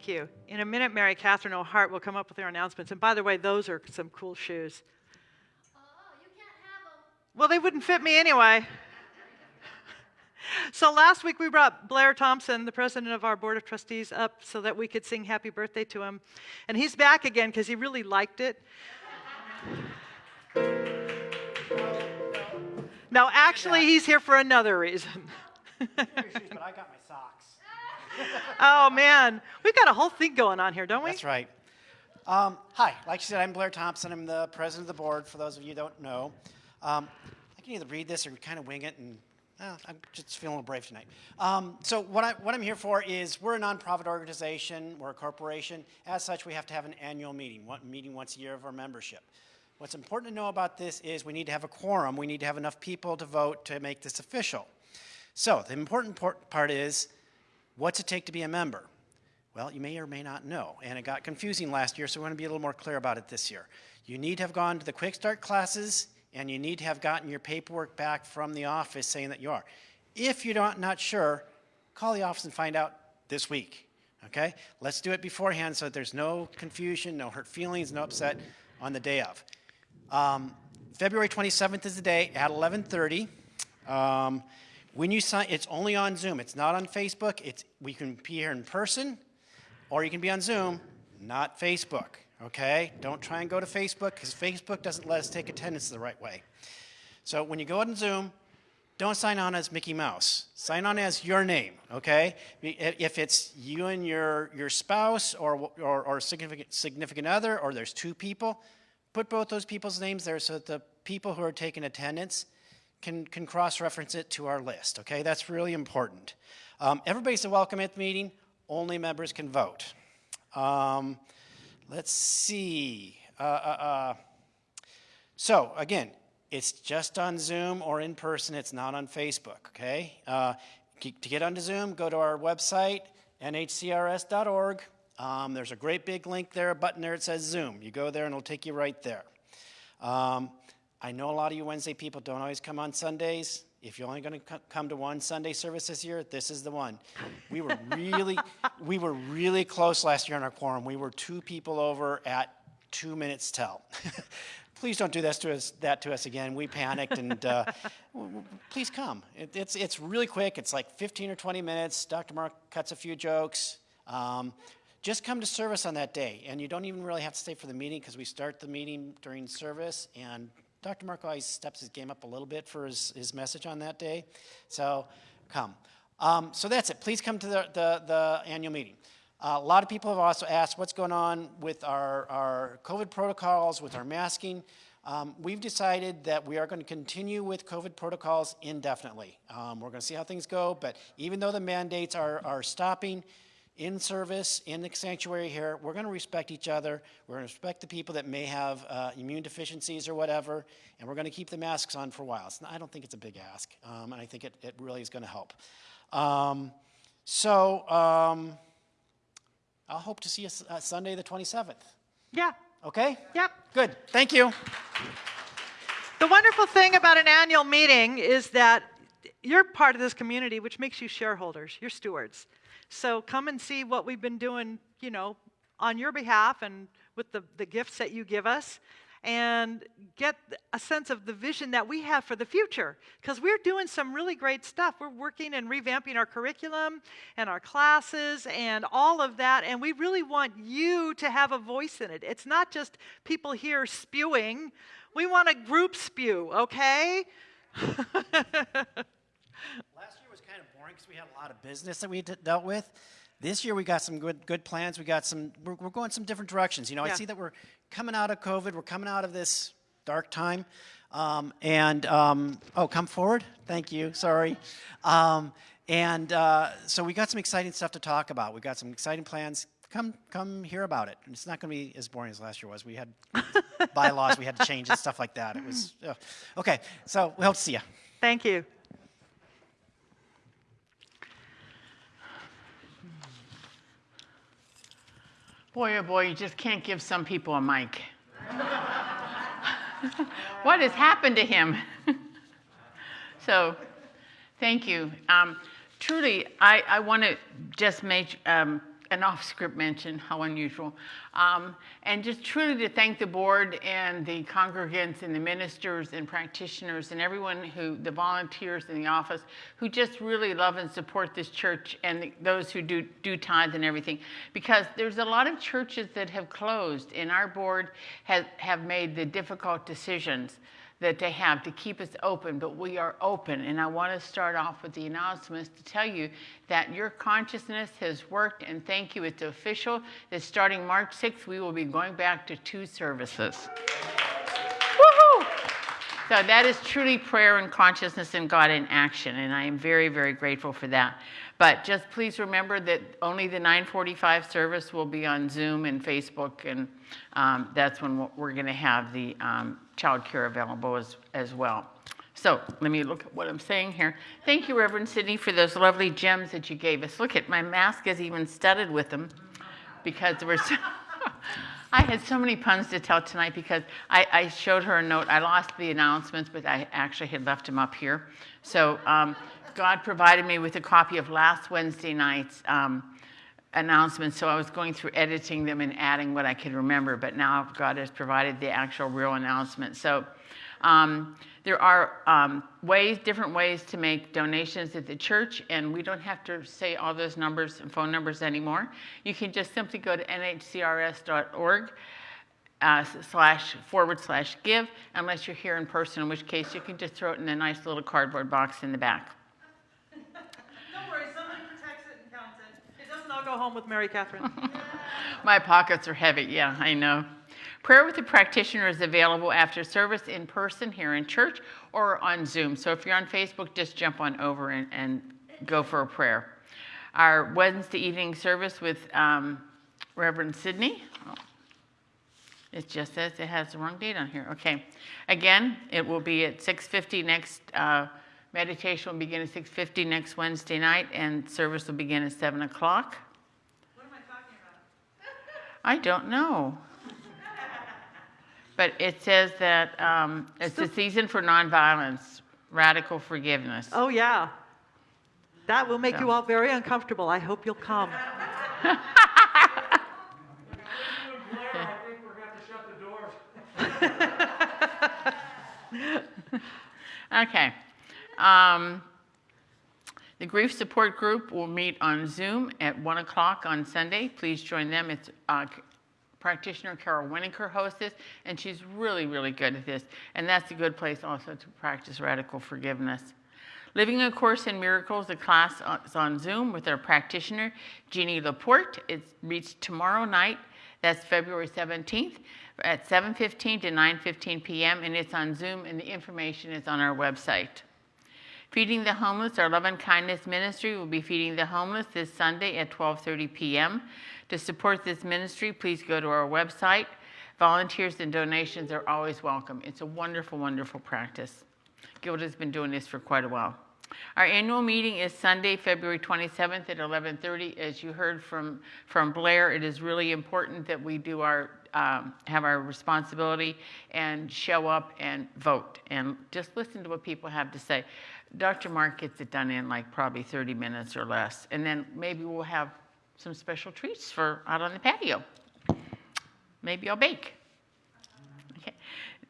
Thank you. In a minute, Mary Catherine O'Hart will come up with her announcements. And by the way, those are some cool shoes. Oh, you can't have them. Well, they wouldn't fit me anyway. [LAUGHS] so last week we brought Blair Thompson, the president of our board of trustees, up so that we could sing happy birthday to him. And he's back again because he really liked it. no, actually, he's here for another reason. [LAUGHS] but I got my socks. Oh, man. We've got a whole thing going on here, don't we? That's right. Um, hi, like you said, I'm Blair Thompson. I'm the president of the board, for those of you who don't know. Um, I can either read this or kind of wing it, and uh, I'm just feeling a little brave tonight. Um, so what, I, what I'm here for is we're a nonprofit organization, we're a corporation. As such, we have to have an annual meeting, one meeting once a year of our membership. What's important to know about this is we need to have a quorum. We need to have enough people to vote to make this official. So the important part- part is, what's it take to be a member? Well, you may or may not know, and it got confusing last year, so we want to be a little more clear about it this year. You need to have gone to the Quick Start classes, and you need to have gotten your paperwork back from the office saying that you are. If you're not, not sure, call the office and find out this week. Okay? Let's do it beforehand so that there's no confusion, no hurt feelings, no upset on the day of. Um, February 27th is the day at 11:30. Um, when you sign, it's only on Zoom. It's not on Facebook. It's we can be here in person, or you can be on Zoom, not Facebook. Okay? Don't try and go to Facebook because Facebook doesn't let us take attendance the right way. So when you go on Zoom, don't sign on as Mickey Mouse. Sign on as your name, okay? If it's you and your, your spouse or, or, or significant, significant other, or there's two people, put both those people's names there so that the people who are taking attendance can, can cross-reference it to our list, okay? That's really important. Um, everybody's welcome at the meeting. Only members can vote. Um, let's see. Uh, uh, uh. So again, it's just on Zoom or in person. It's not on Facebook, okay? Uh, to get onto Zoom, go to our website, nhcrs.org. Um, there's a great big link there, a button there that says Zoom. You go there and it'll take you right there. Um, I know a lot of you Wednesday people don't always come on Sundays. If you're only going to come to one Sunday service this year, this is the one. We were really, [LAUGHS] we were really close last year on our quorum. We were two people over at two minutes tell. [LAUGHS] please don't do this to us, that to us again. We panicked, and uh, [LAUGHS] please come. It, it's, it's really quick. It's like 15 or 20 minutes. Dr. Mark cuts a few jokes. Um, just come to service on that day, and you don't even really have to stay for the meeting because we start the meeting during service, and Dr. Mark always steps his game up a little bit for his, his message on that day. So come. Um, so that's it. Please come to the, the, the annual meeting. Uh, a lot of people have also asked what's going on with our, our COVID protocols, with our masking. Um, we've decided that we are going to continue with COVID protocols indefinitely. Um, we're going to see how things go, but even though the mandates are, are stopping in service, in the sanctuary here, we're going to respect each other. We're going to respect the people that may have uh, immune deficiencies or whatever, and we're going to keep the masks on for a while. Not, I don't think it's a big ask, um, and I think it, it really is going to help. Um, so, um, I'll hope to see you uh, Sunday the 27th. Yeah. Okay? Yep. Good. Thank you. The wonderful thing about an annual meeting is that you're part of this community, which makes you shareholders, you're stewards. So come and see what we've been doing, you know, on your behalf and with the, the gifts that you give us and get a sense of the vision that we have for the future. Because we're doing some really great stuff. We're working and revamping our curriculum and our classes and all of that. And we really want you to have a voice in it. It's not just people here spewing, we want a group spew, okay? [LAUGHS] because we had a lot of business that we dealt with. This year we got some good good plans. We got some. We're, we're going some different directions. You know, Yeah. I see that we're coming out of COVID. We're coming out of this dark time. Um, and um, oh, come forward. Thank you. Sorry. Um, and uh, so we got some exciting stuff to talk about. We got some exciting plans. Come, come hear about it. It's not going to be as boring as last year was. We had [LAUGHS] bylaws we had to change and stuff like that. It was okay. So we hope to see you. Thank you. Boy, oh boy, you just can't give some people a mic. [LAUGHS] what has happened to him? [LAUGHS] so, thank you. Um, truly, I, I want to just make, um, an off-script mention, how unusual. Um, and just truly to thank the board and the congregants and the ministers and practitioners and everyone who, the volunteers in the office, who just really love and support this church and the, those who do, do tithes and everything. Because there's a lot of churches that have closed and our board has, have made the difficult decisions that they have to keep us open, but we are open. And I want to start off with the announcements to tell you that your consciousness has worked, and thank you. It's official that starting March 6th, we will be going back to two services. Woohoo! So that is truly prayer and consciousness and God in action, and I am very, very grateful for that. But just please remember that only the 945 service will be on Zoom and Facebook, and um, that's when we're going to have the um, child care available as, as well. So let me look at what I'm saying here. Thank you, Reverend Sidney, for those lovely gems that you gave us. Look at my mask is even studded with them because there was. [LAUGHS] I had so many puns to tell tonight because I, I, showed her a note. I lost the announcements, but I actually had left them up here. So um, God provided me with a copy of last Wednesday night's um, announcements. So I was going through editing them and adding what I could remember. But now God has provided the actual real announcement. So um, there are um, ways, different ways to make donations at the church, and we don't have to say all those numbers and phone numbers anymore. You can just simply go to nhcrs.org uh, slash forward slash give, unless you're here in person, in which case you can just throw it in a nice little cardboard box in the back. Don't worry, somebody protects it and counts go home with Mary Catherine. [LAUGHS] My pockets are heavy, yeah, I know. Prayer with the practitioner is available after service in person here in church or on Zoom. So if you're on Facebook, just jump on over and, and go for a prayer. Our Wednesday evening service with um, Reverend Sidney. Oh, it just says it has the wrong date on here. Okay. Again, it will be at 6:50 next. Uh, meditation will begin at 6:50 next Wednesday night, and service will begin at 7 o'clock. What am I talking about? I don't know. But it says that um, it's the season for nonviolence, radical forgiveness. Oh, yeah. That will make So- you all very uncomfortable. I hope you'll come. [LAUGHS] [LAUGHS] Okay. Um, the grief support group will meet on Zoom at 1 o'clock on Sunday. Please join them. It's uh, practitioner Carol Winokur hosts this, and she's really, really good at this. And that's a good place also to practice radical forgiveness. Living a Course in Miracles, the class is on Zoom with our practitioner, Jeannie Laporte. It meets tomorrow night, that's February 17th, at 7.15 to 9.15 p.m., and it's on Zoom, and the information is on our website. Feeding the Homeless, our Love and Kindness Ministry will be feeding the homeless this Sunday at 12:30 p.m. To support this ministry, please go to our website. Volunteers and donations are always welcome. It's a wonderful, wonderful practice. Gilda's been doing this for quite a while. Our annual meeting is Sunday, February 27th at 11:30. As you heard from from Blair, it is really important that we do our um, have our responsibility and show up and vote and just listen to what people have to say. Dr. Mark gets it done in like probably 30 minutes or less, and then maybe we'll have some special treats for out on the patio. Maybe I'll bake. Okay.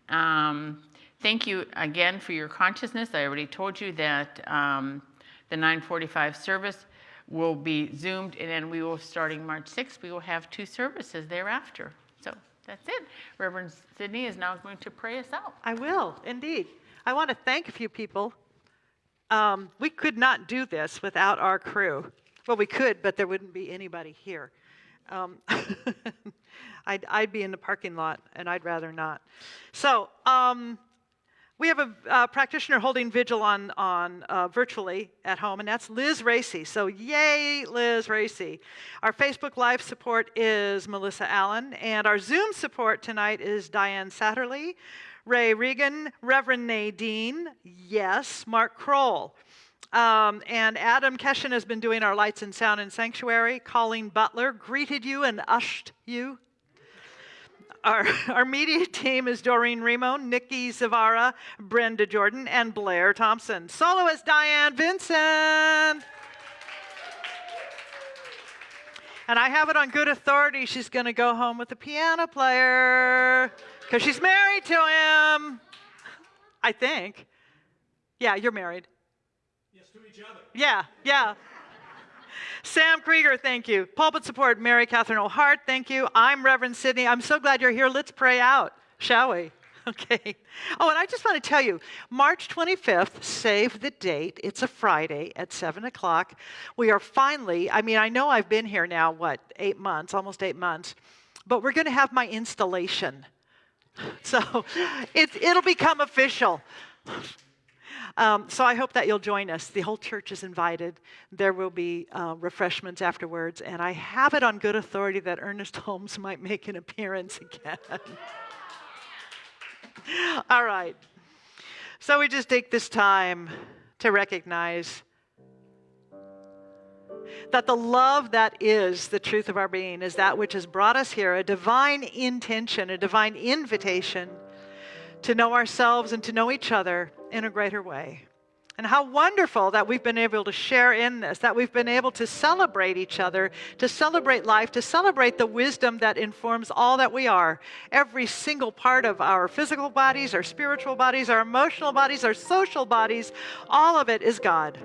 Um, thank you again for your consciousness. I already told you that um, the 945 service will be Zoomed, and then we will, starting March 6th, we will have two services thereafter. So that's it. Reverend Sydney is now going to pray us out. I will, indeed. I want to thank a few people. Um, we could not do this without our crew. Well, we could, but there wouldn't be anybody here. Um, [LAUGHS] I'd, I'd be in the parking lot, and I'd rather not. So, um, we have a practitioner holding vigil on, on uh, virtually at home, and that's Liz Racy. So, yay, Liz Racy. Our Facebook Live support is Melissa Allen, and our Zoom support tonight is Diane Satterley, Ray Regan, Reverend Nadine, yes, Mark Kroll. Um, and Adam Keshen has been doing our lights and sound and sanctuary. Colleen Butler greeted you and ushed you. Our, [LAUGHS] our media team is Doreen Remo, Nikki Zavara, Brenda Jordan, and Blair Thompson. Soloist Diane Vincent. And I have it on good authority she's going to go home with the piano player because she's married to him. I think. Yeah, you're married. Yes, to each other. Yeah, yeah. Sam Krieger, thank you. Pulpit support, Mary Catherine O'Hart, thank you. I'm Reverend Sydney. I'm so glad you're here. Let's pray out, shall we? [LAUGHS] Okay. Oh, and I just want to tell you, March 25th, save the date. It's a Friday at 7 o'clock. We are finally, I mean, I know I've been here now, what, eight months, almost eight months, but we're going to have my installation. [LAUGHS] So it, it'll become official. Um, so I hope that you'll join us. The whole church is invited. There will be uh, refreshments afterwards, and I have it on good authority that Ernest [LAUGHS] Holmes might make an appearance again. [LAUGHS] All right. So we just take this time to recognize that the love that is the truth of our being is that which has brought us here, a divine intention, a divine invitation to know ourselves and to know each other in a greater way. And how wonderful that we've been able to share in this, that we've been able to celebrate each other, to celebrate life, to celebrate the wisdom that informs all that we are. Every single part of our physical bodies, our spiritual bodies, our emotional bodies, our social bodies, all of it is God.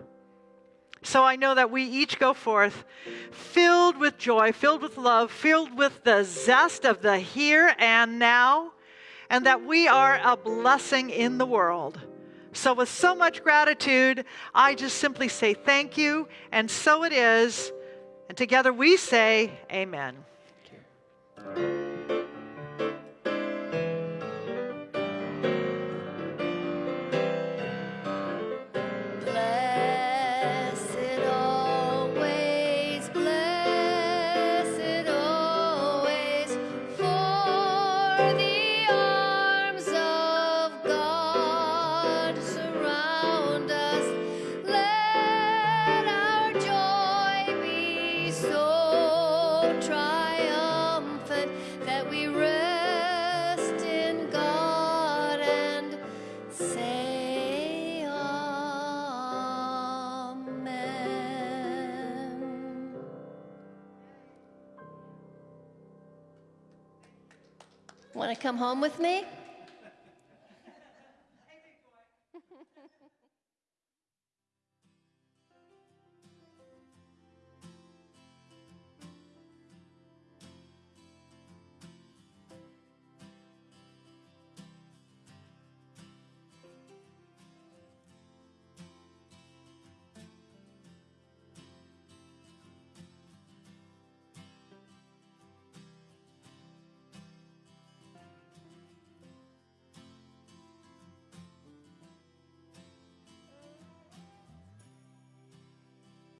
So I know that we each go forth filled with joy, filled with love, filled with the zest of the here and now, and that we are a blessing in the world. So, with so much gratitude, I just simply say thank you, and so it is. And together we say, Amen. Want to come home with me?